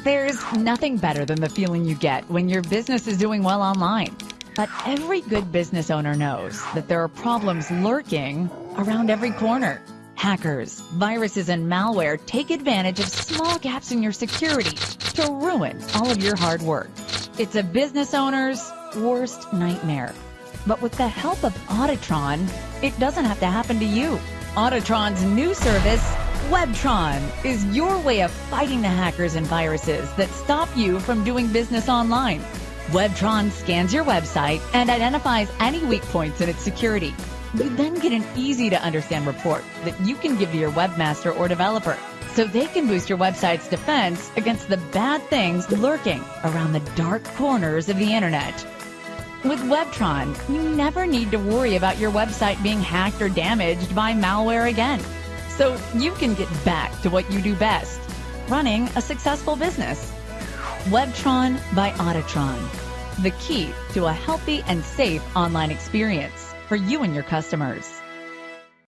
There's nothing better than the feeling you get when your business is doing well online. But every good business owner knows that there are problems lurking around every corner. Hackers, viruses, and malware take advantage of small gaps in your security to ruin all of your hard work. It's a business owner's worst nightmare. But with the help of Auditron, it doesn't have to happen to you. Auditron's new service, Webtron, is your way of fighting the hackers and viruses that stop you from doing business online. Webtron scans your website and identifies any weak points in its security. You then get an easy to understand report that you can give to your webmaster or developer so they can boost your website's defense against the bad things lurking around the dark corners of the internet. With Webtron, you never need to worry about your website being hacked or damaged by malware again. So you can get back to what you do best, running a successful business. Webtron by Auditron, the key to a healthy and safe online experience for you and your customers.